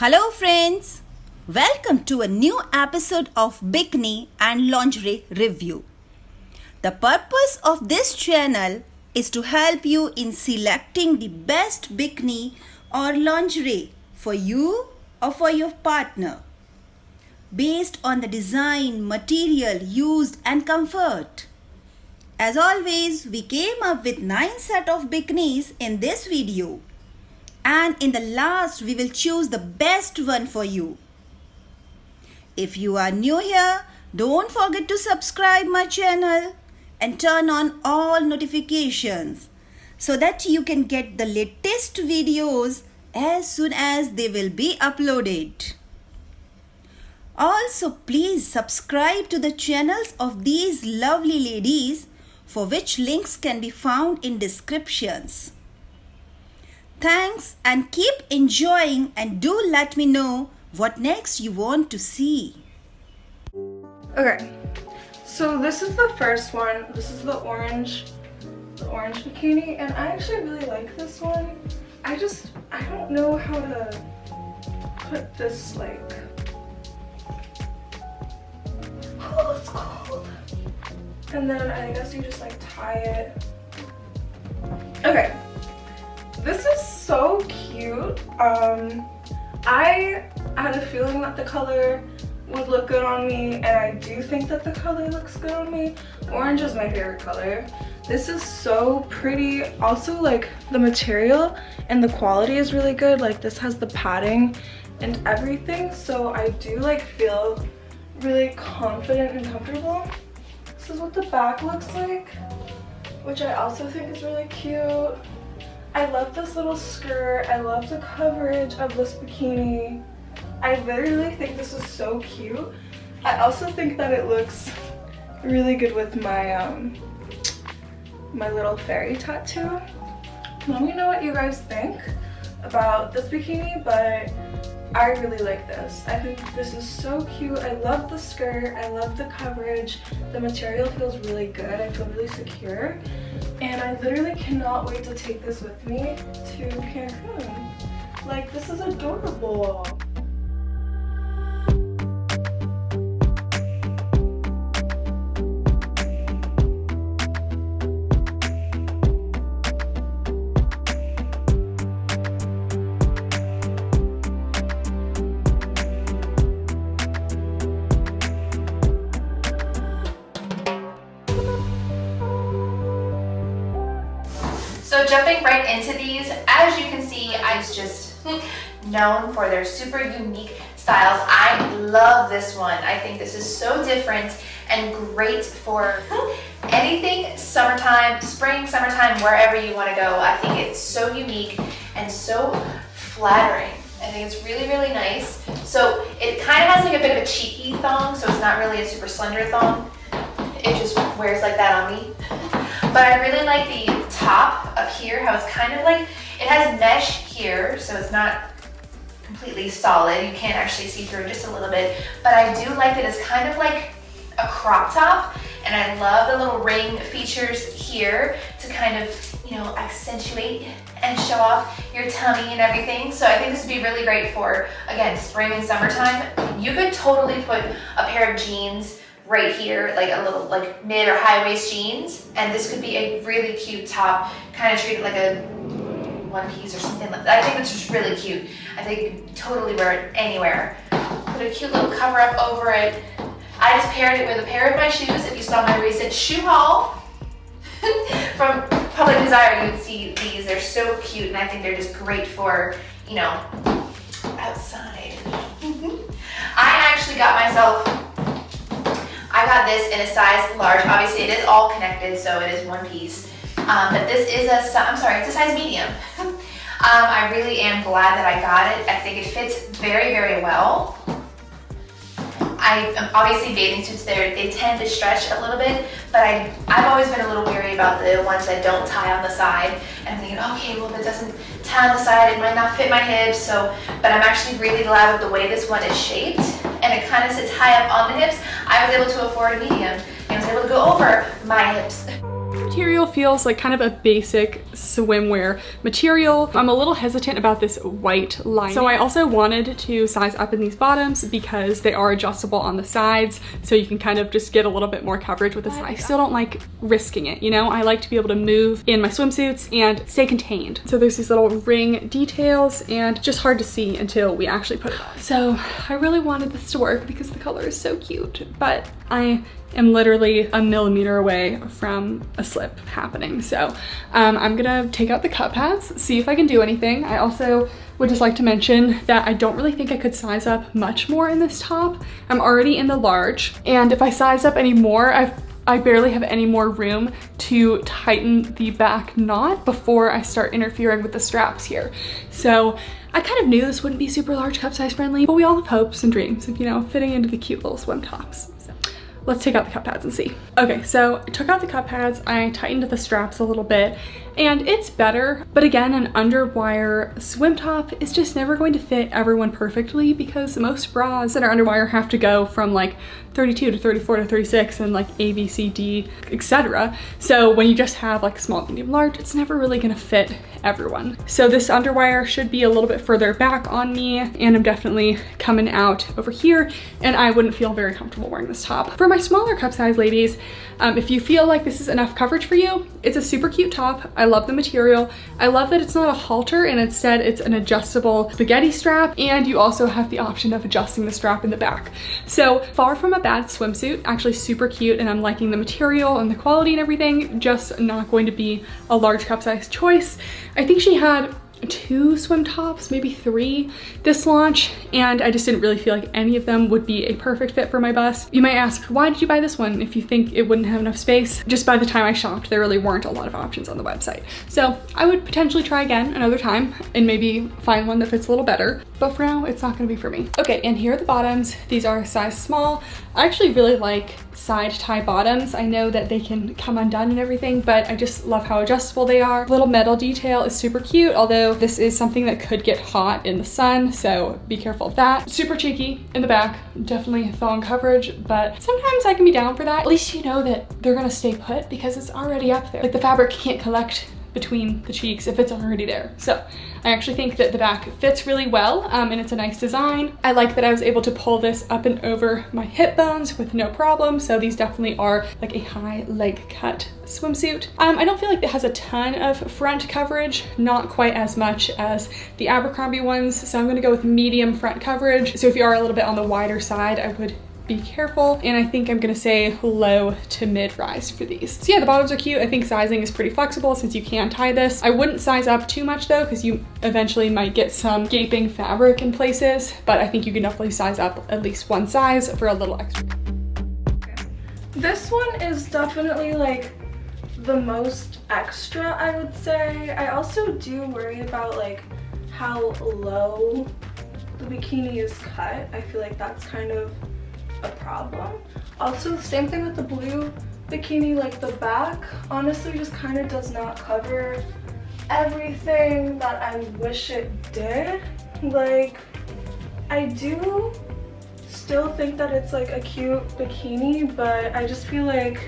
Hello friends, welcome to a new episode of Bikini and Lingerie Review. The purpose of this channel is to help you in selecting the best bikini or lingerie for you or for your partner based on the design, material used and comfort. As always, we came up with 9 set of bikinis in this video and in the last we will choose the best one for you. If you are new here, don't forget to subscribe my channel and turn on all notifications so that you can get the latest videos as soon as they will be uploaded. Also, please subscribe to the channels of these lovely ladies for which links can be found in descriptions. Thanks and keep enjoying and do let me know what next you want to see. Okay, so this is the first one. This is the orange, the orange bikini, and I actually really like this one. I just, I don't know how to put this like, oh, it's cold. And then I guess you just like tie it. Okay, this is so cute. Um, I had a feeling that the color would look good on me and I do think that the color looks good on me. Orange is my favorite color. This is so pretty. Also like the material and the quality is really good. Like this has the padding and everything. So I do like feel really confident and comfortable. This is what the back looks like, which I also think is really cute. I love this little skirt. I love the coverage of this bikini. I literally think this is so cute. I also think that it looks really good with my um my little fairy tattoo. Let me know what you guys think about this bikini, but I really like this. I think this is so cute. I love the skirt. I love the coverage. The material feels really good. I feel really secure. And I literally cannot wait to take this with me to Cancun. Like, this is adorable. Jumping right into these, as you can see, I's just known for their super unique styles. I love this one. I think this is so different and great for anything summertime, spring, summertime, wherever you want to go. I think it's so unique and so flattering. I think it's really, really nice. So it kind of has like a bit of a cheeky thong, so it's not really a super slender thong. It just wears like that on me. But I really like the top up here, how it's kind of like, it has mesh here, so it's not completely solid. You can't actually see through just a little bit. But I do like that it's kind of like a crop top. And I love the little ring features here to kind of, you know, accentuate and show off your tummy and everything. So I think this would be really great for, again, spring and summertime. You could totally put a pair of jeans right here, like a little like mid or high waist jeans. And this could be a really cute top, kind of treat it like a one piece or something like that. I think it's just really cute. I think you could totally wear it anywhere. Put a cute little cover up over it. I just paired it with a pair of my shoes. If you saw my recent shoe haul from Public Desire, you would see these. They're so cute and I think they're just great for, you know, outside. Mm-hmm. I actually got myself I got this in a size large. Obviously, it is all connected, so it is one piece. Um, but this is a, I'm sorry, it's a size medium. um, I really am glad that I got it. I think it fits very, very well. I um, obviously bathing suits there they tend to stretch a little bit, but I I've always been a little weary about the ones that don't tie on the side. And I'm thinking, okay, well if it doesn't on the side, it might not fit my hips. So, but I'm actually really glad with the way this one is shaped, and it kind of sits high up on the hips. I was able to afford a medium, and was able to go over my hips. material feels like kind of a basic swimwear material. I'm a little hesitant about this white line. So I also wanted to size up in these bottoms because they are adjustable on the sides. So you can kind of just get a little bit more coverage with this. I still don't like risking it, you know? I like to be able to move in my swimsuits and stay contained. So there's these little ring details and just hard to see until we actually put it on. So I really wanted this to work because the color is so cute, but I am literally a millimeter away from a slip happening. So um, I'm gonna take out the cup pads, see if I can do anything. I also would just like to mention that I don't really think I could size up much more in this top. I'm already in the large, and if I size up any more, I've I barely have any more room to tighten the back knot before I start interfering with the straps here. So I kind of knew this wouldn't be super large cup size friendly, but we all have hopes and dreams of, you know, fitting into the cute little swim tops. Let's take out the cup pads and see. Okay, so I took out the cup pads, I tightened the straps a little bit, and it's better. But again, an underwire swim top is just never going to fit everyone perfectly because most bras that are underwire have to go from like 32 to 34 to 36 and like A, B, C, D, etc. So when you just have like small, medium, large, it's never really gonna fit everyone. So this underwire should be a little bit further back on me and I'm definitely coming out over here and I wouldn't feel very comfortable wearing this top. For my smaller cup size ladies, um, if you feel like this is enough coverage for you, it's a super cute top. I love the material. I love that it's not a halter and instead it's an adjustable spaghetti strap and you also have the option of adjusting the strap in the back. So far from a bad swimsuit, actually super cute and I'm liking the material and the quality and everything, just not going to be a large cup size choice. I think she had two swim tops, maybe three this launch, and I just didn't really feel like any of them would be a perfect fit for my bust. You might ask, why did you buy this one if you think it wouldn't have enough space? Just by the time I shopped, there really weren't a lot of options on the website. So I would potentially try again another time and maybe find one that fits a little better, but for now, it's not gonna be for me. Okay, and here are the bottoms. These are size small. I actually really like side tie bottoms. I know that they can come undone and everything, but I just love how adjustable they are. Little metal detail is super cute, although this is something that could get hot in the sun, so be careful of that. Super cheeky in the back, definitely thong coverage, but sometimes I can be down for that. At least you know that they're gonna stay put because it's already up there. Like the fabric can't collect between the cheeks if it's already there. So I actually think that the back fits really well um, and it's a nice design. I like that I was able to pull this up and over my hip bones with no problem. So these definitely are like a high leg cut swimsuit. Um, I don't feel like it has a ton of front coverage, not quite as much as the Abercrombie ones. So I'm gonna go with medium front coverage. So if you are a little bit on the wider side, I would be careful. And I think I'm gonna say low to mid rise for these. So yeah, the bottoms are cute. I think sizing is pretty flexible since you can tie this. I wouldn't size up too much though, because you eventually might get some gaping fabric in places, but I think you can definitely size up at least one size for a little extra. This one is definitely like the most extra, I would say. I also do worry about like how low the bikini is cut. I feel like that's kind of a problem. Also, same thing with the blue bikini, like the back honestly just kind of does not cover everything that I wish it did. Like, I do still think that it's like a cute bikini, but I just feel like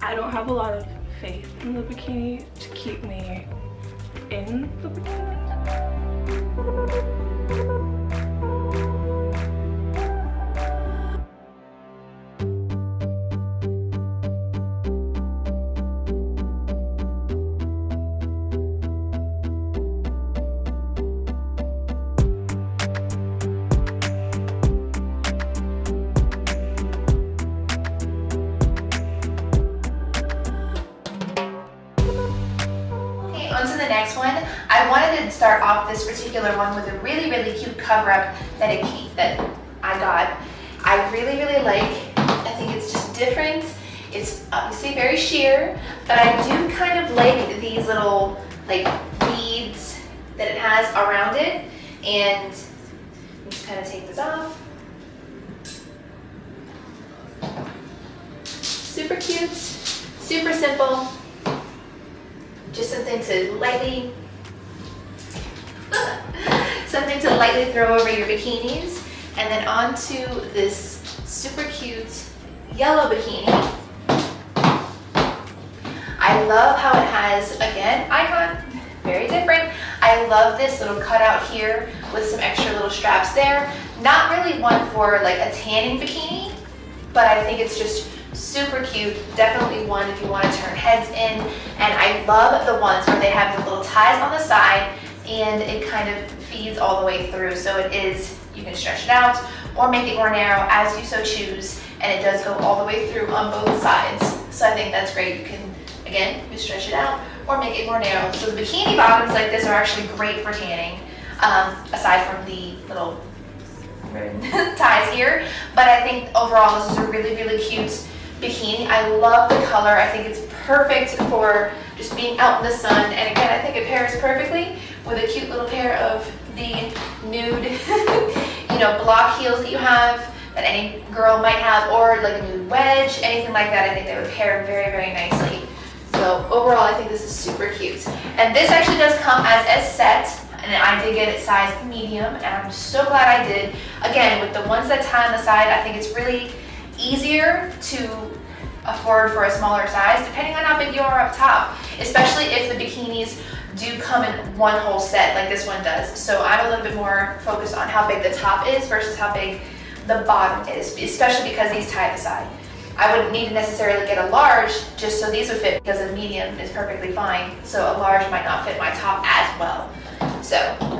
I don't have a lot of faith in the bikini to keep me in the bikini. Particular one with a really, really cute cover-up that it that I got. I really, really like. I think it's just different. It's uh, obviously very sheer, but I do kind of like these little like beads that it has around it. And just kind of take this off. Super cute, super simple. Just something to lightly Something to lightly throw over your bikinis. And then onto this super cute yellow bikini. I love how it has, again, icon, very different. I love this little cutout here with some extra little straps there. Not really one for like a tanning bikini, but I think it's just super cute. Definitely one if you want to turn heads in. And I love the ones where they have the little ties on the side and it kind of feeds all the way through. So it is, you can stretch it out or make it more narrow as you so choose. And it does go all the way through on both sides. So I think that's great. You can, again, you stretch it out or make it more narrow. So the bikini bottoms like this are actually great for tanning, um, aside from the little ties here. But I think overall this is a really, really cute bikini. I love the color. I think it's perfect for just being out in the sun. And again, I think it pairs perfectly with a cute little pair of the nude, you know, block heels that you have that any girl might have or like a nude wedge, anything like that. I think they would pair very, very nicely. So overall, I think this is super cute. And this actually does come as a set, and I did get it size medium, and I'm so glad I did. Again, with the ones that tie on the side, I think it's really easier to afford for a smaller size, depending on how big you are up top, especially if the bikinis do come in one whole set like this one does. So I'm a little bit more focused on how big the top is versus how big the bottom is, especially because these tie the side. I wouldn't need to necessarily get a large just so these would fit because a medium is perfectly fine. So a large might not fit my top as well. So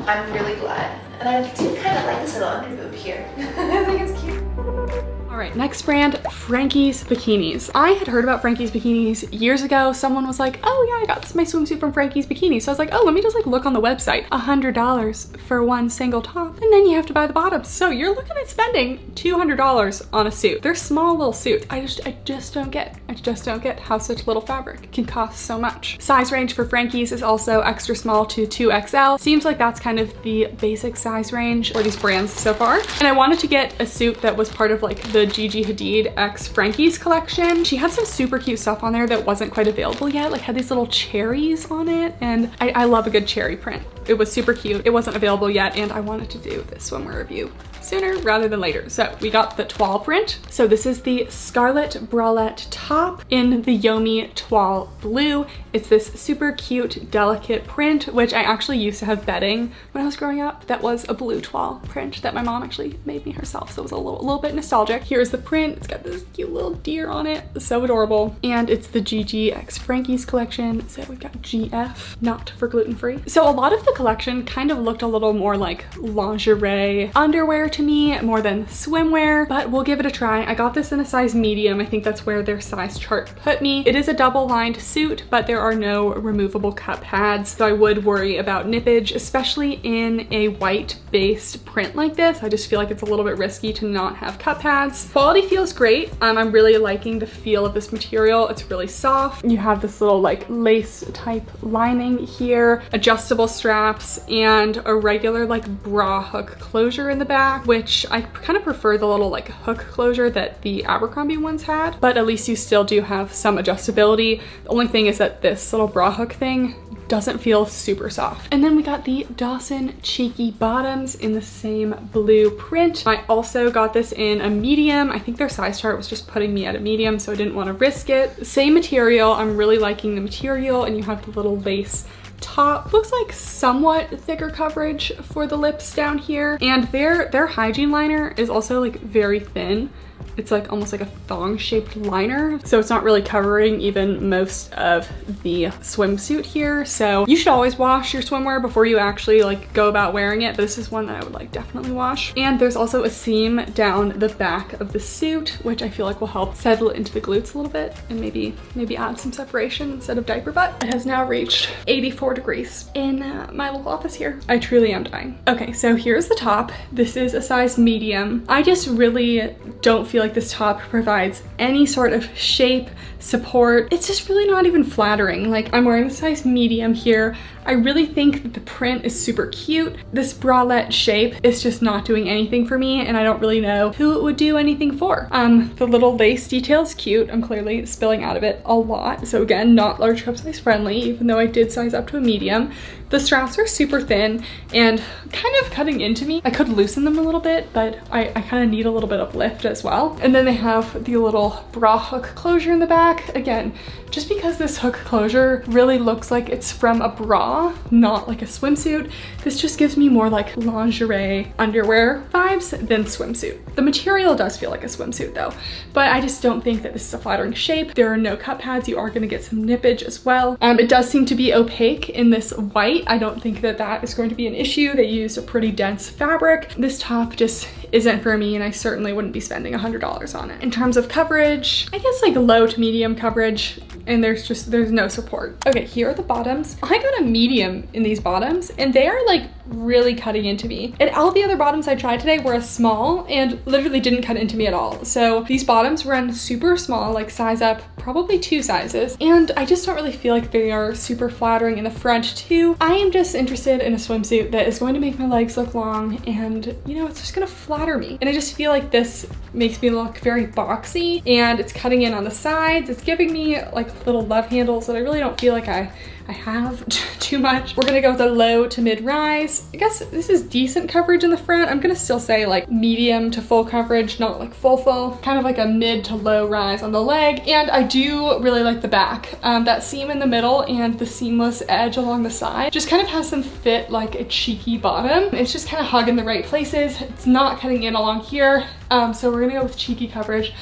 I'm really glad. And I do kind of like this little underboob here. I think it's cute. All right, next brand, Frankie's Bikinis. I had heard about Frankie's Bikinis years ago. Someone was like, oh yeah, I got this, my swimsuit from Frankie's Bikinis. So I was like, oh, let me just like look on the website. A $100 for one single top, and then you have to buy the bottoms. So you're looking at spending $200 on a suit. They're small little suits. I just, I just don't get, I just don't get how such little fabric can cost so much. Size range for Frankie's is also extra small to 2XL. Seems like that's kind of the basic size range for these brands so far. And I wanted to get a suit that was part of like the Gigi Hadid X Frankie's collection. She had some super cute stuff on there that wasn't quite available yet, like had these little cherries on it. And I, I love a good cherry print. It was super cute. It wasn't available yet and I wanted to do this swimwear review sooner rather than later. So we got the toile print. So this is the Scarlet Bralette top in the Yomi toile blue. It's this super cute, delicate print, which I actually used to have bedding when I was growing up. That was a blue toile print that my mom actually made me herself. So it was a little, little bit nostalgic. Here's the print. It's got this cute little deer on it. So adorable. And it's the GGX Frankie's collection. So we've got GF, not for gluten-free. So a lot of the collection kind of looked a little more like lingerie underwear to me more than swimwear, but we'll give it a try. I got this in a size medium. I think that's where their size chart put me. It is a double lined suit, but there are no removable cup pads. So I would worry about nippage, especially in a white based print like this. I just feel like it's a little bit risky to not have cup pads. Quality feels great. Um, I'm really liking the feel of this material. It's really soft. You have this little like lace type lining here, adjustable straps, and a regular like bra hook closure in the back, which I kind of prefer the little like hook closure that the Abercrombie ones had, but at least you still do have some adjustability. The only thing is that this little bra hook thing doesn't feel super soft. And then we got the Dawson Cheeky Bottoms in the same blue print. I also got this in a medium. I think their size chart was just putting me at a medium, so I didn't want to risk it. Same material. I'm really liking the material and you have the little lace top. Looks like somewhat thicker coverage for the lips down here. And their their hygiene liner is also like very thin it's like almost like a thong shaped liner. So it's not really covering even most of the swimsuit here. So you should always wash your swimwear before you actually like go about wearing it. But this is one that I would like definitely wash. And there's also a seam down the back of the suit, which I feel like will help settle into the glutes a little bit and maybe, maybe add some separation instead of diaper butt. It has now reached 84 degrees in uh, my little office here. I truly am dying. Okay, so here's the top. This is a size medium. I just really don't feel like this top provides any sort of shape, support. It's just really not even flattering. Like I'm wearing a size medium here. I really think that the print is super cute. This bralette shape is just not doing anything for me and I don't really know who it would do anything for. Um, the little lace detail is cute. I'm clearly spilling out of it a lot. So again, not large cup size friendly, even though I did size up to a medium. The straps are super thin and kind of cutting into me. I could loosen them a little bit, but I, I kind of need a little bit of lift as well. And then they have the little bra hook closure in the back back, again, just because this hook closure really looks like it's from a bra, not like a swimsuit, this just gives me more like lingerie underwear vibes than swimsuit. The material does feel like a swimsuit though, but I just don't think that this is a flattering shape. There are no cup pads. You are gonna get some nippage as well. Um, it does seem to be opaque in this white. I don't think that that is going to be an issue. They used a pretty dense fabric. This top just isn't for me and I certainly wouldn't be spending $100 on it. In terms of coverage, I guess like low to medium coverage and there's just, there's no support. Okay, here are the bottoms. I got a medium in these bottoms and they are like really cutting into me. And all the other bottoms I tried today were a small and literally didn't cut into me at all. So these bottoms run super small, like size up probably two sizes. And I just don't really feel like they are super flattering in the front too. I am just interested in a swimsuit that is going to make my legs look long and you know, it's just gonna flatter me. And I just feel like this makes me look very boxy and it's cutting in on the sides. It's giving me like little love handles that I really don't feel like I I have too much. We're gonna go with a low to mid rise. I guess this is decent coverage in the front. I'm gonna still say like medium to full coverage, not like full full. Kind of like a mid to low rise on the leg. And I do really like the back. Um, that seam in the middle and the seamless edge along the side just kind of has them fit like a cheeky bottom. It's just kind of hugging the right places. It's not cutting in along here. Um, so we're gonna go with cheeky coverage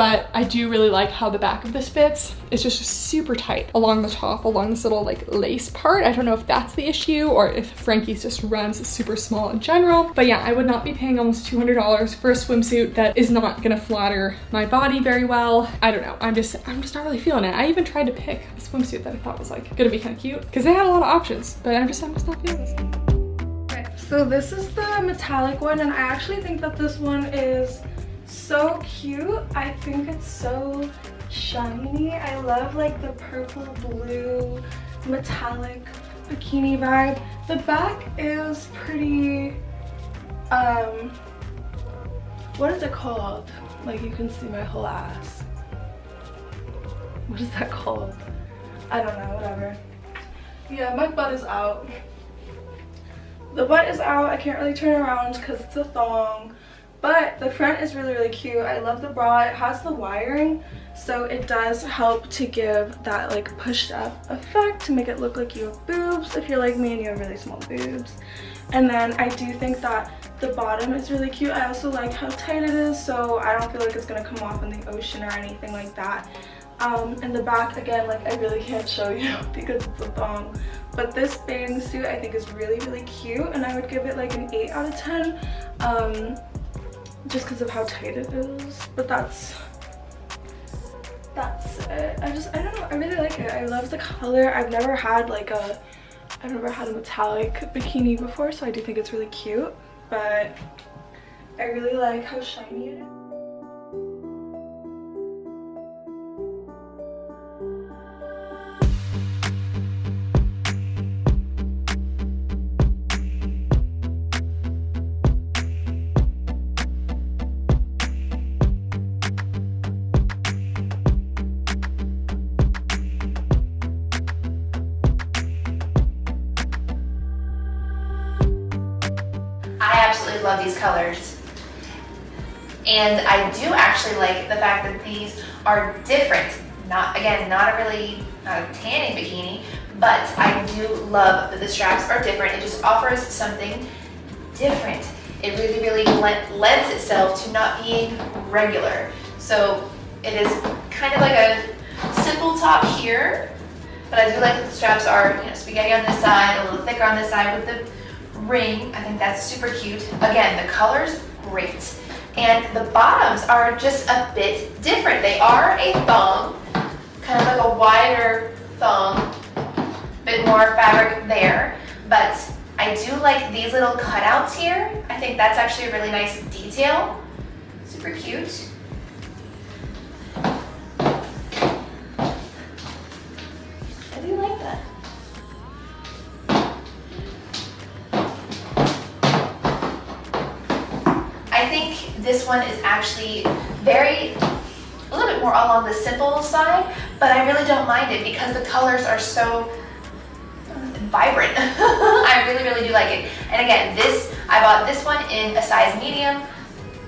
but I do really like how the back of this fits. It's just super tight along the top, along this little like lace part. I don't know if that's the issue or if Frankie's just runs super small in general. But yeah, I would not be paying almost $200 for a swimsuit that is not gonna flatter my body very well. I don't know, I'm just, I'm just not really feeling it. I even tried to pick a swimsuit that I thought was like gonna be kind of cute because they had a lot of options, but I'm just, I'm just not feeling this. So this is the metallic one and I actually think that this one is so cute. I think it's so shiny. I love like the purple blue metallic bikini vibe. The back is pretty, um, what is it called? Like you can see my whole ass. What is that called? I don't know, whatever. Yeah, my butt is out. The butt is out. I can't really turn around because it's a thong. But the front is really, really cute. I love the bra. It has the wiring, so it does help to give that like pushed up effect to make it look like you have boobs if you're like me and you have really small boobs. And then I do think that the bottom is really cute. I also like how tight it is, so I don't feel like it's gonna come off in the ocean or anything like that. Um, in the back, again, like I really can't show you because it's a thong. But this bathing suit I think is really, really cute and I would give it like an 8 out of 10. Um, just because of how tight it is but that's that's it. I just i don't know i really like it. I love the color. I've never had like a i've never had a metallic bikini before so i do think it's really cute but i really like how shiny it is these colors. And I do actually like the fact that these are different. Not Again, not a really, not a tanning bikini, but I do love that the straps are different. It just offers something different. It really, really lends itself to not being regular. So it is kind of like a simple top here, but I do like that the straps are you know, spaghetti on this side, a little thicker on this side with the ring. I think that's super cute. Again, the color's great. And the bottoms are just a bit different. They are a thong, kind of like a wider thong, bit more fabric there. But I do like these little cutouts here. I think that's actually a really nice detail. Super cute. This one is actually very, a little bit more along the simple side, but I really don't mind it because the colors are so vibrant. I really, really do like it. And again, this, I bought this one in a size medium.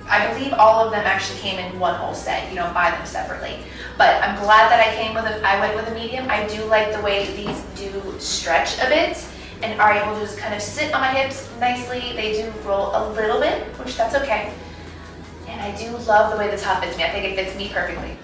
I believe all of them actually came in one whole set. You don't buy them separately. But I'm glad that I came with a, I went with a medium. I do like the way these do stretch a bit and are able to just kind of sit on my hips nicely. They do roll a little bit, which that's okay. I do love the way the top fits me. I think it fits me perfectly.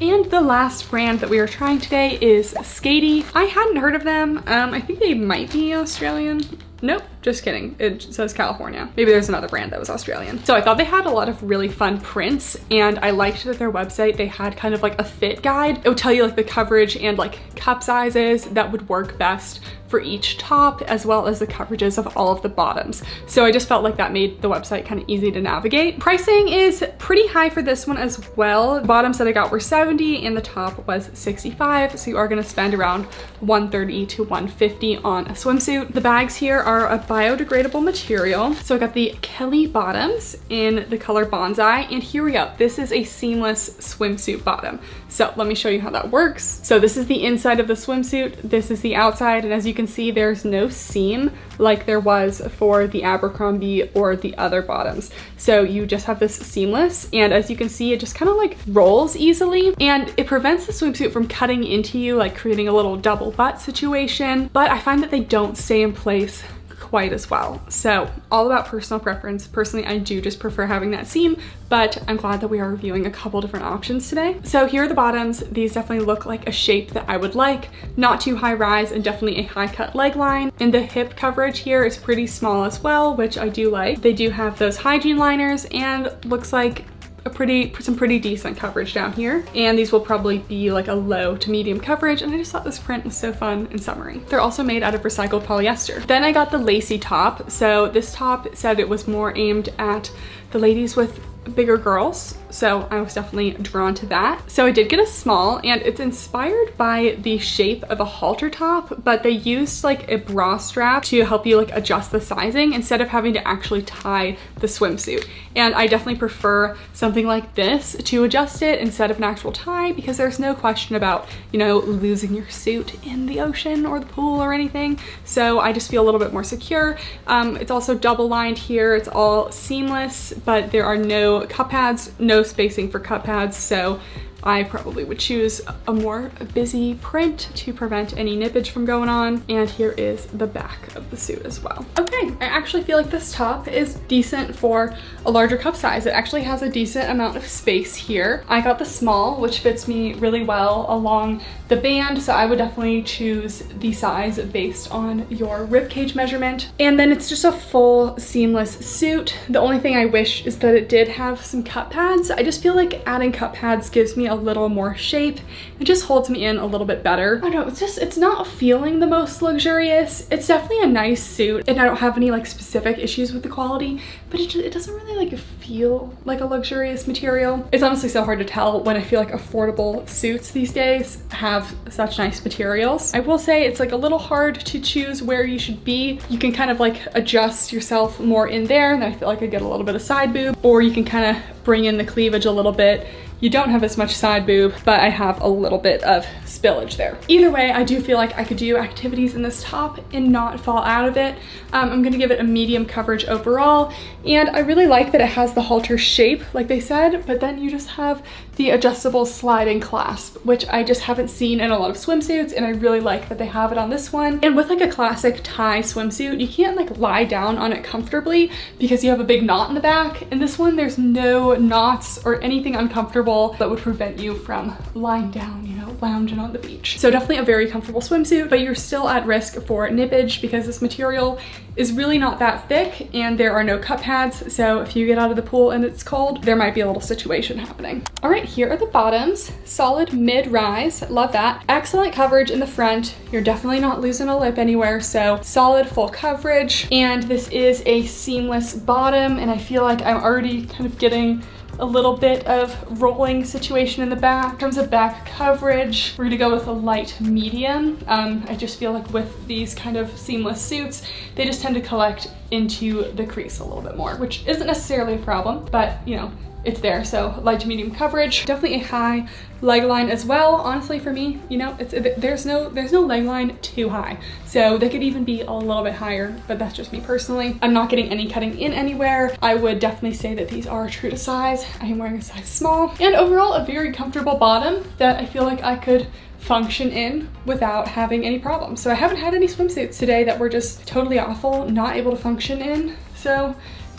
And the last brand that we are trying today is Skatie. I hadn't heard of them. Um, I think they might be Australian. Nope, just kidding. It says California. Maybe there's another brand that was Australian. So I thought they had a lot of really fun prints and I liked that their website, they had kind of like a fit guide. It would tell you like the coverage and like cup sizes that would work best for each top as well as the coverages of all of the bottoms. So I just felt like that made the website kind of easy to navigate. Pricing is pretty high for this one as well. Bottoms that I got were 70 and the top was 65. So you are gonna spend around 130 to 150 on a swimsuit. The bags here are a biodegradable material. So I got the Kelly bottoms in the color Bonsai and here we go. This is a seamless swimsuit bottom. So let me show you how that works. So this is the inside of the swimsuit. This is the outside and as you can see there's no seam like there was for the Abercrombie or the other bottoms. So you just have this seamless and as you can see it just kind of like rolls easily and it prevents the swimsuit from cutting into you like creating a little double butt situation but I find that they don't stay in place quite as well. So all about personal preference. Personally, I do just prefer having that seam, but I'm glad that we are reviewing a couple different options today. So here are the bottoms. These definitely look like a shape that I would like. Not too high rise and definitely a high cut leg line. And the hip coverage here is pretty small as well, which I do like. They do have those hygiene liners and looks like a pretty, some pretty decent coverage down here. And these will probably be like a low to medium coverage. And I just thought this print was so fun and summery. They're also made out of recycled polyester. Then I got the lacy top. So this top said it was more aimed at the ladies with bigger girls so I was definitely drawn to that. So I did get a small and it's inspired by the shape of a halter top but they used like a bra strap to help you like adjust the sizing instead of having to actually tie the swimsuit and I definitely prefer something like this to adjust it instead of an actual tie because there's no question about you know losing your suit in the ocean or the pool or anything so I just feel a little bit more secure. Um, it's also double lined here it's all seamless but there are no cup pads no spacing for cup pads, so I probably would choose a more busy print to prevent any nippage from going on. And here is the back of the suit as well. Okay, I actually feel like this top is decent for a larger cup size. It actually has a decent amount of space here. I got the small, which fits me really well along the band, so I would definitely choose the size based on your rib cage measurement. And then it's just a full seamless suit. The only thing I wish is that it did have some cup pads. I just feel like adding cup pads gives me a little more shape. It just holds me in a little bit better. I don't know, it's just, it's not feeling the most luxurious. It's definitely a nice suit and I don't have any like specific issues with the quality, but it, just, it doesn't really like feel like a luxurious material. It's honestly so hard to tell when I feel like affordable suits these days have such nice materials. I will say it's like a little hard to choose where you should be. You can kind of like adjust yourself more in there and I feel like I get a little bit of side boob or you can kind of bring in the cleavage a little bit you don't have as much side boob, but I have a little bit of spillage there. Either way, I do feel like I could do activities in this top and not fall out of it. Um, I'm gonna give it a medium coverage overall. And I really like that it has the halter shape, like they said, but then you just have the adjustable sliding clasp, which I just haven't seen in a lot of swimsuits. And I really like that they have it on this one. And with like a classic tie swimsuit, you can't like lie down on it comfortably because you have a big knot in the back. In this one, there's no knots or anything uncomfortable that would prevent you from lying down, you know, lounging on the beach. So definitely a very comfortable swimsuit, but you're still at risk for nippage because this material is really not that thick and there are no cup pads. So if you get out of the pool and it's cold, there might be a little situation happening. All right, here are the bottoms. Solid mid-rise, love that. Excellent coverage in the front. You're definitely not losing a lip anywhere. So solid full coverage. And this is a seamless bottom. And I feel like I'm already kind of getting a little bit of rolling situation in the back. In terms of back coverage, we're gonna go with a light medium. Um, I just feel like with these kind of seamless suits, they just tend to collect into the crease a little bit more, which isn't necessarily a problem, but you know, it's there. So light to medium coverage, definitely a high leg line as well. Honestly, for me, you know, it's there's no there's no leg line too high. So they could even be a little bit higher, but that's just me personally. I'm not getting any cutting in anywhere. I would definitely say that these are true to size. I am wearing a size small and overall a very comfortable bottom that I feel like I could function in without having any problems. So I haven't had any swimsuits today that were just totally awful, not able to function in. So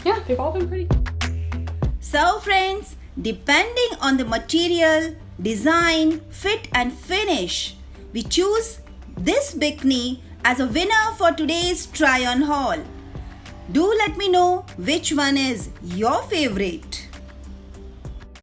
yeah, they've all been pretty. So friends, depending on the material, design, fit and finish, we choose this bikini as a winner for today's try on haul. Do let me know which one is your favorite.